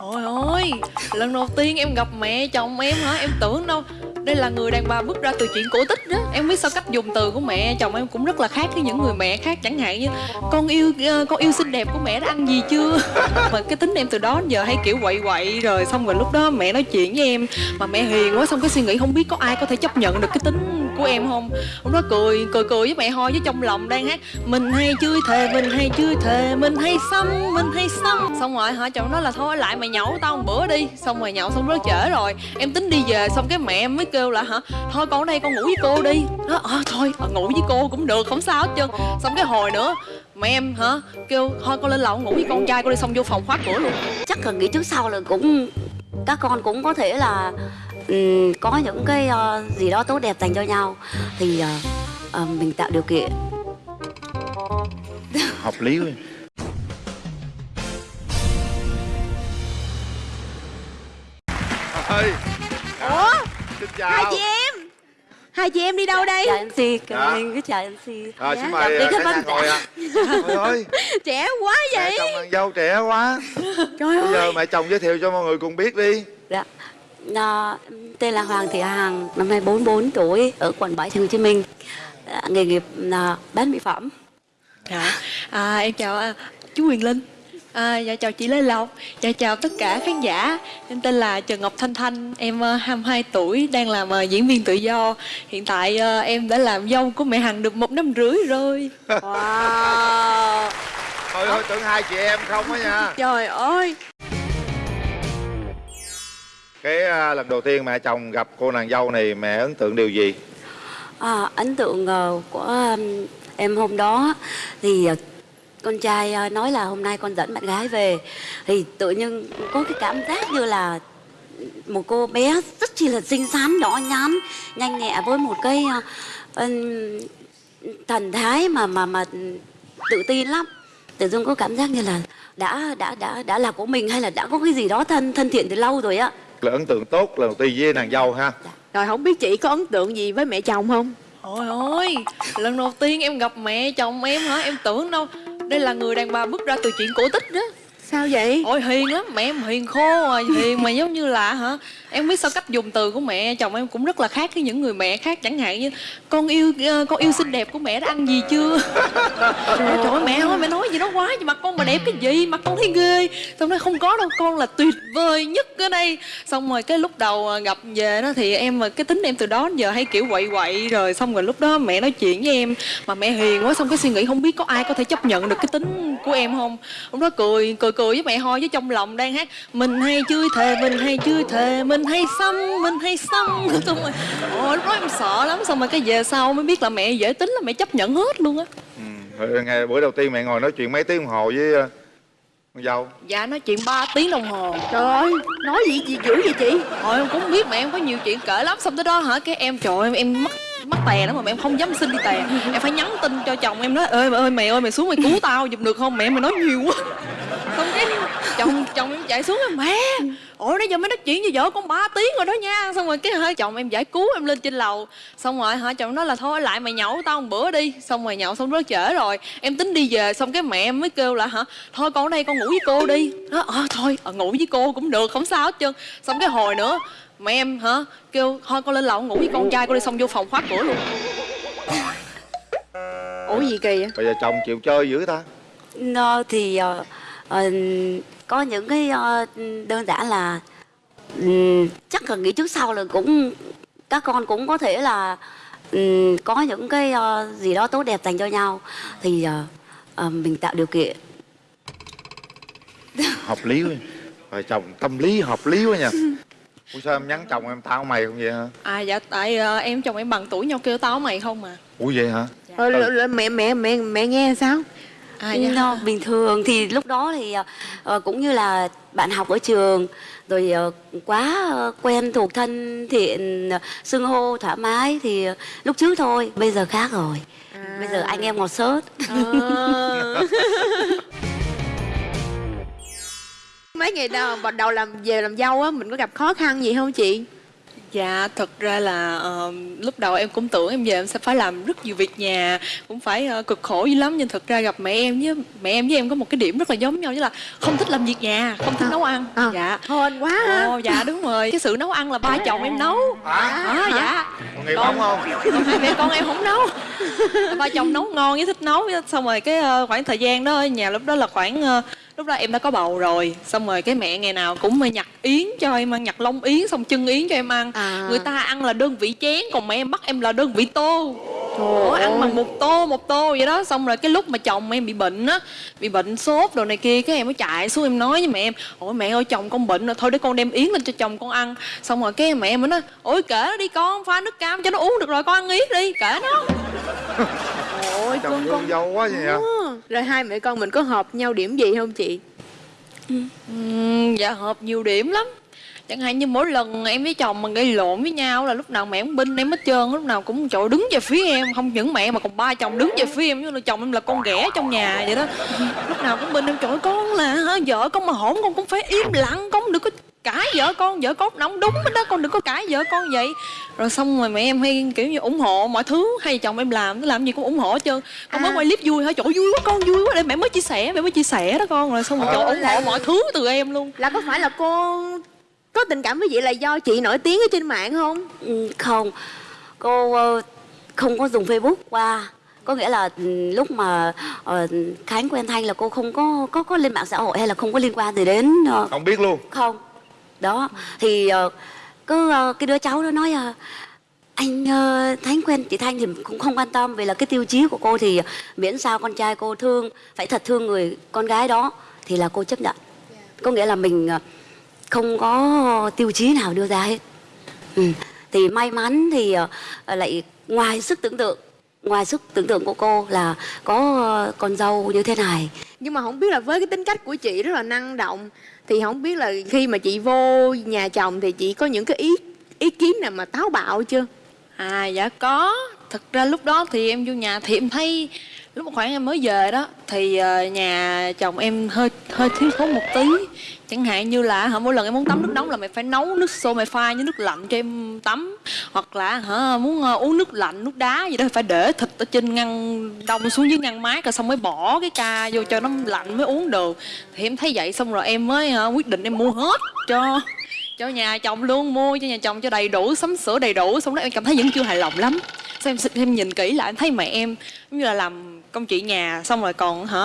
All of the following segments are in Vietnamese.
Ôi ôi, lần đầu tiên em gặp mẹ chồng em hả? Em tưởng đâu đây là người đàn bà bước ra từ chuyện cổ tích đó Em biết sao cách dùng từ của mẹ chồng em cũng rất là khác với những người mẹ khác Chẳng hạn như con yêu ờ, con yêu xinh đẹp của mẹ đã ăn gì chưa Mà cái tính em từ đó giờ hay kiểu quậy quậy Rồi xong rồi lúc đó mẹ nói chuyện với em Mà mẹ hiền quá xong cái suy nghĩ không biết có ai có thể chấp nhận được cái tính của em không? Ông đó cười cười cười với mẹ ho với trong lòng đang hát Mình hay chơi thề mình hay chơi thề mình hay xăm mình hay xăm. Xong rồi hả chồng nói là thôi lại mày nhậu tao một bữa đi. Xong rồi nhậu xong rất trễ rồi Em tính đi về xong cái mẹ em mới kêu là hả Thôi con ở đây con ngủ với cô đi. Đó, à, ờ, Thôi à, ngủ với cô cũng được không sao hết trơn. Xong cái hồi nữa mẹ em hả kêu thôi con lên lầu ngủ với con trai con đi. Xong vô phòng khóa cửa luôn. Chắc là nghĩ trước sau là cũng các con cũng có thể là ừm, có những cái ờ, gì đó tốt đẹp dành cho nhau thì ờ, ờ, mình tạo điều kiện. Hợp lý quá. Ơi Ủa? Xin hai chào chị em. Hai chị em đi đâu đây? chào MC Dạ. mình cứ chào MC à, Dạ, xin chào mời đi khách văn ngồi ạ. Trời ơi. Trẻ quá mẹ vậy chồng nàng dâu trẻ quá. Trời bây giờ mẹ chồng giới thiệu cho mọi người cùng biết đi. Dạ Em tên là Hoàng Thị Hằng năm nay 44 tuổi ở quận 7 thành phố Hồ Chí Minh. Dạ, nghề nghiệp là bán mỹ phẩm. Dạ, à, em chào à, chú Quyền Linh. À, Dạ chào chị Lê Lộc. Dạ chào tất cả khán giả. Em tên là Trần Ngọc Thanh Thanh. Em uh, 22 tuổi Đang làm ờ, diễn viên tự do. Hiện tại ờ, em đã làm dâu của mẹ Hằng được một năm rưỡi rồi. Wow. Thôi thôi tưởng hai chị em không á nha. Trời ơi cái à, lần đầu tiên mẹ chồng gặp cô nàng dâu này mẹ ấn tượng điều gì? À, ấn tượng uh, của um, em hôm đó thì uh, con trai uh, nói là hôm nay con dẫn bạn gái về. Thì tự nhiên có cái cảm giác như là một cô bé rất chi là xinh xắn nhỏ nhắn nhanh nhẹ với một cái uh, thần thái mà mà mà tự tin lắm. Tự dưng có cảm giác như là đã đã đã đã là của mình hay là đã có cái gì đó thân thân thiện từ lâu rồi á là ấn tượng tốt lần đầu tiên với nàng dâu ha. Rồi không biết chị có ấn tượng gì với mẹ chồng không? Ôi ôi, lần đầu tiên em gặp mẹ chồng em hả? Em tưởng đâu đây là người đàn bà bước ra từ chuyện cổ tích đó sao vậy? Ôi hiền lắm, mẹ em hiền khô rồi, hiền mà giống như là hả? Em biết sao cách dùng từ của mẹ chồng em cũng rất là khác với những người mẹ khác Chẳng hạn như con yêu ờ, con yêu xinh đẹp của mẹ đã ăn gì chưa? Trời ơi mẹ ơi mẹ nói gì đó quá nhưng mà con mà đẹp cái gì mà con thấy ghê. Xong nói không có đâu con là tuyệt vời nhất ở đây. Xong rồi cái lúc đầu ờ, gặp về đó thì em ờ, cái tính em từ đó đến giờ hay kiểu quậy quậy Rồi xong rồi lúc đó mẹ nói chuyện với em Mà mẹ hiền quá xong cái suy nghĩ không biết có ai có thể chấp nhận được cái tính của em không? Lúc đó cười cười cười với mẹ thôi với trong lòng đang hát Mình hay chơi thề mình hay chơi thề mình hay xăm mình hay xăm. Xong rồi ôi lúc đó em sợ lắm. Xong rồi cái về sau mới biết là mẹ dễ tính là mẹ chấp nhận hết luôn á. Ừ. ngày bữa đầu tiên mẹ ngồi nói chuyện mấy tiếng đồng hồ với à, con dâu. Dạ nói chuyện 3 tiếng đồng hồ. Trời ơi nói gì gì dữ vậy chị? Thôi em cũng biết mẹ em có nhiều chuyện kể lắm. Xong tới đó hả cái em trời ơi em, em mắc mắc tè lắm mà mẹ em không dám xin đi tè. Em phải nhắn tin cho chồng em nói ơi mẹ ơi mẹ ơi mẹ xuống mày cứu tao giùm được không? Mẹ mày nói nhiều quá chồng chồng em chạy xuống em mẹ Ủa nãy giờ mới nói chuyện với vợ con 3 tiếng rồi đó nha. Xong rồi cái hơi chồng em giải cứu em lên trên lầu. Xong rồi hả chồng nói là thôi lại mày nhậu tao một bữa đi. Xong rồi nhậu xong rất trễ rồi. Em tính đi về xong cái mẹ em mới kêu là hả Thôi con ở đây con ngủ với cô đi. Đó, à, Thôi à, ngủ với cô cũng được không sao hết trơn. Xong cái hồi nữa mẹ em hả kêu thôi con lên lầu ngủ với con trai con đi xong vô phòng khóa cửa luôn. Ủa gì kỳ vậy? Bây giờ chồng chịu chơi dữ ta. Nó thì ờ, ờ, có những cái ờ, đơn giản là ừm, chắc là nghĩ trước sau là cũng các con cũng có thể là ừm, có những cái ờ, gì đó tốt đẹp dành cho nhau. Thì ờ, mình tạo điều kiện. Hợp lý quá. Rồi chồng tâm lý hợp lý quá nha. Ủa sao em nhắn chồng em tao mày không vậy hả? À dạ tại em chồng em bằng tuổi nhau kêu tao mày không mà ủa vậy hả? Rồi, rồi, rồi mẹ mẹ mẹ mẹ nghe sao À dạ nó bình thường. Thì lúc đó thì ờ, cũng như là bạn học ở trường rồi ờ, quá ờ, quen thuộc thân thiện ờ, xưng hô thoải mái thì ờ, lúc trước thôi bây giờ khác rồi. Bây giờ anh em ngọt sớt Ờ. mấy ngày đầu bắt đầu làm về làm dâu á mình có gặp khó khăn gì không chị Dạ, thật ra là ờ, lúc đầu em cũng tưởng em về em sẽ phải làm rất nhiều việc nhà Cũng phải ờ, cực khổ dữ lắm Nhưng thật ra gặp mẹ em với mẹ em với em có một cái điểm rất là giống nhau Chứ là không thích làm việc nhà, không thích nấu ăn. À, Dạ. hên quá ha. Ồ, dạ đúng rồi. Cái sự nấu ăn là ba chồng em nấu. Hả? À, dạ. Còn nghiệp không không? Còn hai mẹ con em không nấu. Ba chồng nấu ngon với thích nấu xong rồi cái ờ, khoảng thời gian đó ở nhà lúc đó là khoảng ờ, lúc đó em đã có bầu rồi xong rồi cái mẹ ngày nào cũng nhặt yến cho em ăn nhặt lông yến xong chân yến cho em ăn À. người ta ăn là đơn vị chén còn mẹ em bắt em là đơn vị tô Ủa, ăn bằng một tô một tô vậy đó. Xong rồi cái lúc mà chồng em bị bệnh á bị bệnh sốt đồ này kia cái em mới chạy xuống em nói với mẹ em ôi mẹ ơi chồng con bệnh rồi thôi để con đem yến lên cho chồng con ăn. Xong rồi cái mẹ em mới nói ôi kể nó đi con pha nước cam cho nó uống được rồi con ăn yến đi kể nó. Ôi chồng con dâu quá vậy hả Ừ. rồi hai mẹ con mình có hợp nhau điểm gì không chị Dạ hợp nhiều điểm lắm. Chẳng hạn như mỗi lần em với chồng mà gây lộn với nhau là lúc nào mẹ cũng binh em hết trơn lúc nào cũng chỗ đứng về phía em. Không những mẹ mà còn ba chồng đứng về phía em như là chồng em là con ghẻ trong nhà vậy đó. Lúc nào cũng binh em chỗ con là hả, vợ con mà hổn con cũng phải im lặng con đừng có cãi vợ con vợ con nó không đúng hết đó con đừng có cãi vợ con vậy. Rồi xong rồi mẹ em hay kiểu như ủng hộ mọi thứ hay chồng em làm nó làm gì cũng ủng hộ hết trơn. Con mới À. quay clip vui hả ơi, vui quá con vui quá. Để mẹ mới chia sẻ mẹ mới chia sẻ đó con. Rồi xong rồi trời ơi, ủng hộ mọi thứ từ em luôn. Là có phải là cô có tình cảm với chị là do chị nổi tiếng ở trên mạng không? Ừ, không. Cô ờ, không có dùng facebook qua. Có nghĩa là ừ, lúc mà ờ, khánh quen thanh là cô không có có có lên mạng xã hội hay là không có liên quan gì đến ờ, không biết luôn. Không đó thì ờ, cứ ờ, cái đứa cháu đó nói ờ, anh ờ, Thánh quen chị Thanh thì cũng không quan tâm vì là cái tiêu chí của cô thì miễn sao con trai cô thương phải thật thương người con gái đó thì là cô chấp nhận. Có nghĩa là mình không có tiêu chí nào đưa ra hết. Ừ. thì may mắn thì lại ngoài sức tưởng tượng ngoài sức tưởng tượng của cô là có con dâu như thế này nhưng mà không biết là với cái tính cách của chị rất là năng động, thì không biết là khi mà chị vô nhà chồng thì chị có những cái ý ý kiến nào mà táo bạo chưa? À dạ có. Thật ra lúc đó thì em vô nhà thì em thấy Lúc mà khoảng em mới về đó Thì ờ, nhà chồng em hơi hơi thiếu thốn một tí. Chẳng hạn như là hả, mỗi lần em muốn tắm nước nóng là mày phải nấu nước sôi mày pha với nước lạnh cho em tắm. Hoặc là hả, muốn ờ, uống nước lạnh, nước đá gì đó phải để thịt ở trên ngăn đông xuống dưới ngăn mát Rồi xong mới bỏ cái ca vô cho nó lạnh mới uống được Thì em thấy vậy xong rồi em mới hả, quyết định em mua hết cho cho nhà chồng luôn mua cho nhà chồng cho đầy đủ sắm sửa đầy đủ. Xong đó em cảm thấy vẫn chưa hài lòng lắm. Xong em, em nhìn kỹ lại em thấy mẹ em giống như là làm công chị nhà xong rồi còn hả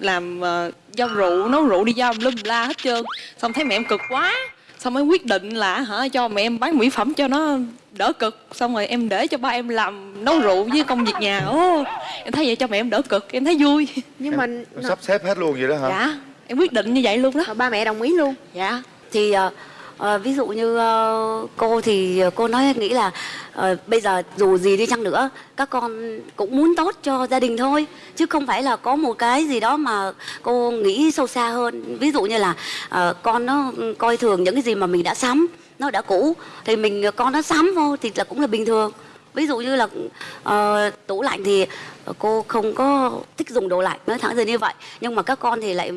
làm uh, giao rượu nấu rượu đi giao lum la hết trơn. Xong thấy mẹ em cực quá xong mới quyết định là hả cho mẹ em bán mỹ phẩm cho nó đỡ cực. Xong rồi em để cho ba em làm nấu rượu với công việc nhà. Ô em thấy vậy cho mẹ em đỡ cực em thấy vui. Nhưng mà Em sắp xếp hết luôn vậy đó hả? Dạ em quyết định như vậy luôn đó. Mà ba mẹ đồng ý luôn. Dạ. Thì ờ, à, ví dụ như uh, cô thì ờ, cô nói nghĩ là uh, bây giờ dù gì đi chăng nữa các con cũng muốn tốt cho gia đình thôi. Chứ không phải là có một cái gì đó mà cô nghĩ sâu xa hơn. Ví dụ như là uh, con nó coi thường những cái gì mà mình đã sắm nó đã cũ thì mình con nó sắm vô thì là cũng là bình thường. Ví dụ như là uh, tủ lạnh thì cô không có thích dùng đồ lạnh nói thẳng ra như vậy. Nhưng mà các con thì lại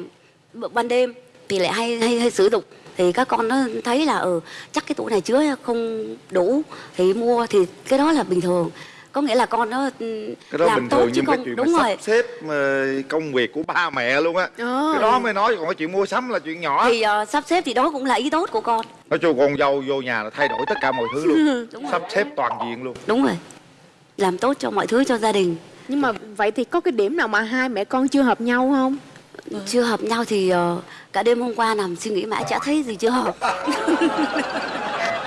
ban đêm thì lại hay hay hay sử dụng thì các con nó thấy là ừ chắc cái tủ này chứa không đủ thì mua thì cái đó là bình thường. Có nghĩa là con nó ừ, cái đó làm bình tốt thường chứ nhưng cái không chuyện đúng rồi sắp xếp ờ, công việc của ba mẹ luôn á. Ờ. cái đó mới nói còn cái chuyện mua sắm là chuyện nhỏ. Thì ờ, sắp xếp thì đó cũng là ý tốt của con. Nói chung con dâu vô nhà là thay đổi tất cả mọi thứ luôn. Đúng rồi. Sắp xếp toàn diện luôn. Đúng rồi. Làm tốt cho mọi thứ cho gia đình. Nhưng mà vậy thì có cái điểm nào mà hai mẹ con chưa hợp nhau không chưa hợp nhau thì ờ, cả đêm hôm qua nằm suy nghĩ mãi chả thấy gì chưa hợp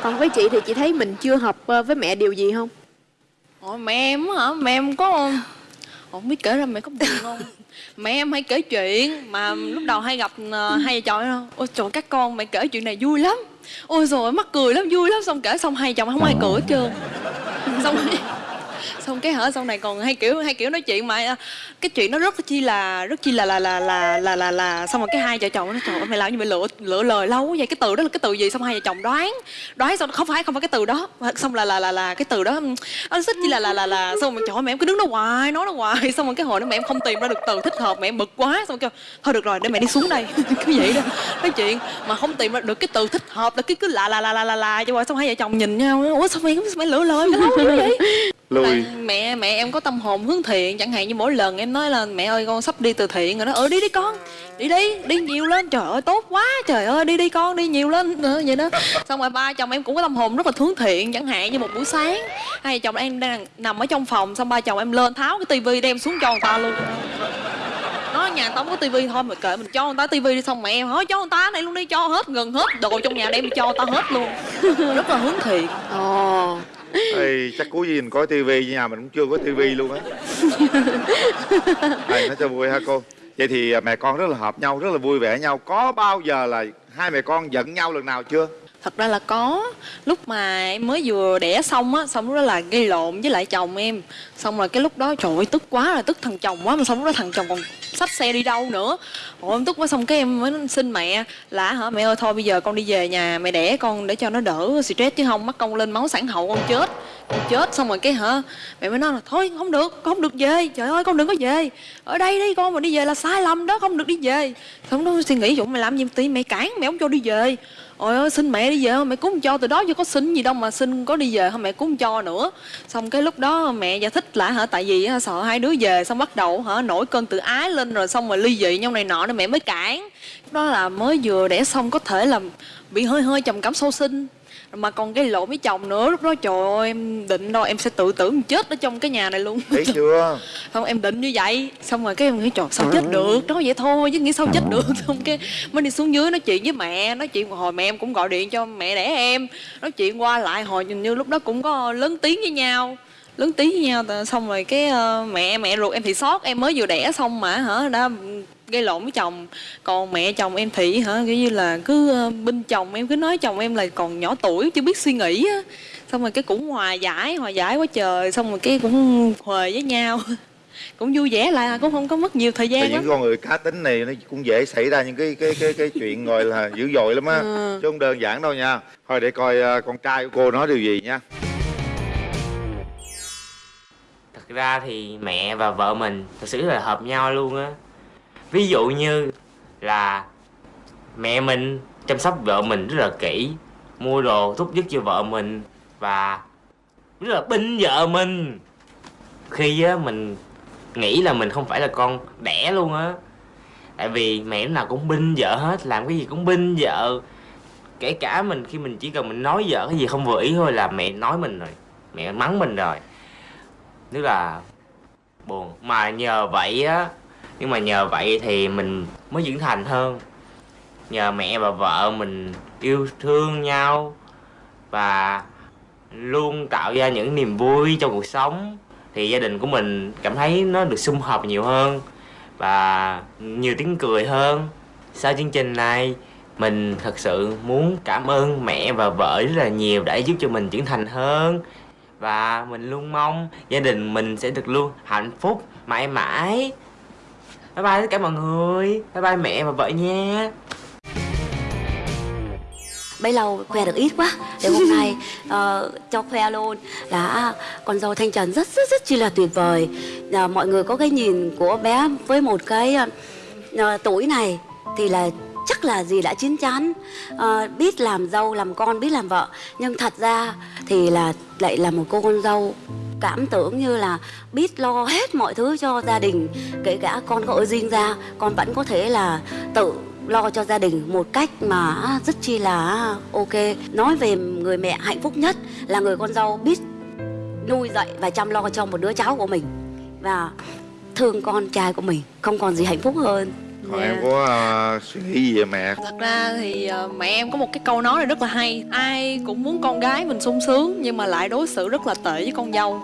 còn với chị thì chị thấy mình chưa hợp ờ, với mẹ điều gì không Ủa, mẹ em á hả? Mẹ em có không biết kể ra mẹ có buồn không? mẹ em hay kể chuyện mà lúc đầu hay gặp ờ, hai vợ chồng đó. Ôi trời các con mẹ kể chuyện này vui lắm. Ôi rồi mắc cười lắm vui lắm xong kể xong hai vợ chồng không ai cười hết trơn. Xong xong cái hở sau này còn hay kiểu hay kiểu nói chuyện mà cái chuyện nó rất chi là rất chi là là là là là là, là. xong rồi cái hai vợ chồng nó trời ơi mày làm như mày lựa lựa lời lâu vậy cái từ đó là cái từ gì xong hai vợ chồng đoán đoán xong không phải không phải cái từ đó xong là là là là cái từ đó nó xích chi là là là là xong rồi trời ơi mẹ em cứ đứng đó hoài nói nó hoài xong rồi cái hồi đó mẹ em không tìm ra được từ thích hợp mẹ em bực quá xong kêu thôi được rồi để mẹ đi xuống đây cứ vậy đó nói chuyện mà không tìm ra được cái từ thích hợp là cứ cứ là là là là là là cho xong hai vợ chồng nhìn nhau ủa sao mày mày lựa lời mày lâu vậy lùi. Là mẹ mẹ em có tâm hồn hướng thiện. Chẳng hạn như mỗi lần em nói là mẹ ơi con sắp đi từ thiện rồi đó. Ờ đi đi con đi đi đi nhiều lên. Trời ơi tốt quá trời ơi đi đi con đi nhiều lên nữa vậy đó. Xong rồi ba chồng em cũng có tâm hồn rất là hướng thiện. Chẳng hạn như một buổi sáng hai chồng em đang nằm ở trong phòng xong ba chồng em lên tháo cái tivi đem xuống cho người ta luôn. Nó nhà tao không có tivi thôi mà kệ mình cho người ta tivi đi xong mẹ em hỏi cho người ta này luôn đi cho hết gần hết đồ trong nhà đem cho tao hết luôn. Rất là hướng thiện. Ồ Ê, chắc cuối gì mình có tivi nhà mình cũng chưa có tivi luôn á. Thầy nói cho vui ha cô. Vậy thì à, mẹ con rất là hợp nhau rất là vui vẻ nhau. Có bao giờ là hai mẹ con giận nhau lần nào chưa? Thật ra là có. Lúc mà em mới vừa đẻ xong á, xong lúc đó là gây lộn với lại chồng em. Xong rồi cái lúc đó, trời ơi, tức quá là tức thằng chồng quá, mà xong lúc đó thằng chồng còn xách xe đi đâu nữa. Ôi em tức quá, xong cái em mới xin mẹ là, hả, mẹ ơi, thôi bây giờ con đi về nhà mẹ đẻ con để cho nó đỡ stress chứ không mắc con lên máu sản hậu con chết con chết. Xong rồi cái hả, mẹ mới nói là, thôi, không được, con không được về. Trời ơi, con đừng có về. Ở đây đi, con mà đi về là sai lầm đó không được đi về. Xong nó suy nghĩ dũng mày làm gì tí mẹ cản mẹ không cho đi về? Ôi ơi xin mẹ đi về mẹ cũng không cho từ đó chứ có xin gì đâu mà xin có đi về không mẹ cũng không cho nữa. Xong cái lúc đó mẹ giải thích lại hả? Tại vì hả, sợ hai đứa về xong bắt đầu hả nổi cơn tự ái lên rồi xong rồi ly dị nhau này nọ nên mẹ mới cản. Đó là mới vừa đẻ xong có thể là bị hơi hơi trầm cảm sâu sinh mà còn cái lộn với chồng nữa lúc đó trời ơi em định đâu em sẽ tự tử mình chết ở trong cái nhà này luôn. Thấy chưa? Không em định như vậy xong rồi cái em nghĩ trời sao chết được? nói vậy thôi chứ nghĩ sao chết được. xong cái mới đi xuống dưới nói chuyện với mẹ nói chuyện hồi mẹ em cũng gọi điện cho mẹ đẻ em nói chuyện qua lại hồi nhìn như lúc đó cũng có lớn tiếng với nhau lớn tiếng với nhau xong rồi cái ờ, mẹ mẹ ruột em thì sót em mới vừa đẻ xong mà hả đã gây lộn với chồng. Còn mẹ chồng em thì hả kiểu như là cứ ờ, binh chồng em cứ nói chồng em là còn nhỏ tuổi chưa biết suy nghĩ á. Xong rồi cái cũng hòa giải hòa giải quá trời xong rồi cái cũng huề với nhau. Cũng vui vẻ lại cũng không có mất nhiều thời Tại gian những lắm. con người cá tính này nó cũng dễ xảy ra những cái cái cái cái chuyện gọi là dữ dội lắm á. Ừ. chứ không đơn giản đâu nha. Thôi để coi à, con trai của cô nói điều gì nha. Thật ra thì mẹ và vợ mình thật sự là hợp nhau luôn á ví dụ như là mẹ mình chăm sóc vợ mình rất là kỹ, mua đồ thúc giục cho vợ mình và rất là binh vợ mình. Khi á, mình nghĩ là mình không phải là con đẻ luôn á. Tại vì mẹ lúc nào cũng binh vợ hết, làm cái gì cũng binh vợ. Kể cả mình khi mình chỉ cần mình nói vợ cái gì không vừa ý thôi là mẹ nói mình rồi, mẹ mắng mình rồi. Tức là buồn. Mà nhờ vậy á nhưng mà nhờ vậy thì mình mới trưởng thành hơn. Nhờ mẹ và vợ mình yêu thương nhau và luôn tạo ra những niềm vui trong cuộc sống, thì gia đình của mình cảm thấy nó được sum họp nhiều hơn và nhiều tiếng cười hơn. Sau chương trình này, mình thật sự muốn cảm ơn mẹ và vợ rất là nhiều đã giúp cho mình trưởng thành hơn. Và mình luôn mong gia đình mình sẽ được luôn hạnh phúc, mãi mãi bye bye tất cả mọi người. Bye bye mẹ và vợ nha. Bấy lâu khoe được ít quá. Để hôm nay uh, cho khoe luôn. Là con dâu thanh trần rất rất rất chi là tuyệt vời. Uh, mọi người có cái nhìn của bé với một cái uh, tuổi này thì là chắc là gì đã chín chắn. Uh, biết làm dâu làm con biết làm vợ. Nhưng thật ra thì là lại là một cô con dâu cảm tưởng như là biết lo hết mọi thứ cho gia đình kể cả con có ở riêng ra con vẫn có thể là tự lo cho gia đình một cách mà rất chi là ok. Nói về người mẹ hạnh phúc nhất là người con dâu biết nuôi dạy và chăm lo cho một đứa cháu của mình và thương con trai của mình không còn gì hạnh phúc hơn. Còn Dạ. em có à, suy nghĩ gì về mẹ? Thật ra thì ờ, mẹ em có một cái câu nói này rất là hay. Ai cũng muốn con gái mình sung sướng nhưng mà lại đối xử rất là tệ với con dâu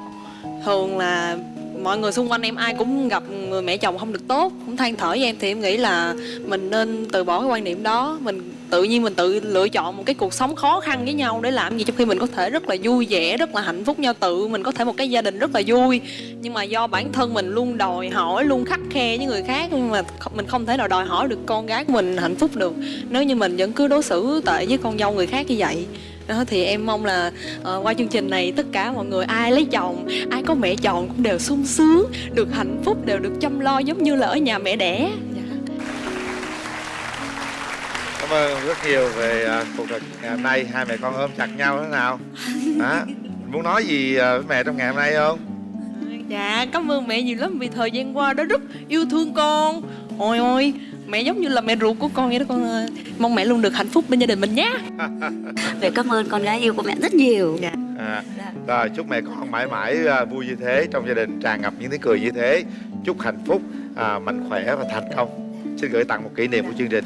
thường là mọi người xung quanh em ai cũng gặp người mẹ chồng không được tốt, cũng than thở với em thì em nghĩ là mình nên từ bỏ cái quan niệm đó. Mình tự nhiên mình tự lựa chọn một cái cuộc sống khó khăn với nhau để làm gì trong khi mình có thể rất là vui vẻ, rất là hạnh phúc, nhau tự mình có thể một cái gia đình rất là vui. Nhưng mà do bản thân mình luôn đòi hỏi, luôn khắc khe với người khác, nhưng mà mình không thể nào đòi hỏi được con gái của mình hạnh phúc được nếu như mình vẫn cứ đối xử tệ với con dâu người khác như vậy đó thì em mong là ờ, qua chương trình này tất cả mọi người ai lấy chồng ai có mẹ chồng cũng đều sung sướng được hạnh phúc đều được chăm lo giống như là ở nhà mẹ đẻ. Dạ. cảm ơn rất nhiều về à, cuộc trò ngày hôm nay. Hai mẹ con ôm chặt nhau thế nào? Hả? Muốn nói gì à, với mẹ trong ngày hôm nay không? Dạ, cảm ơn mẹ nhiều lắm vì thời gian qua đã rất yêu thương con. Ôi ôi, mẹ giống như là mẹ ruột của con vậy đó con. ơi. Mong mẹ luôn được hạnh phúc bên gia đình mình nhé. Mẹ cảm ơn con gái yêu của mẹ rất nhiều Dạ. à, rồi chúc mẹ con mãi mãi à, vui như thế trong gia đình tràn ngập những tiếng cười như thế chúc hạnh phúc à, mạnh khỏe và thành công xin gửi tặng một kỷ niệm của chương trình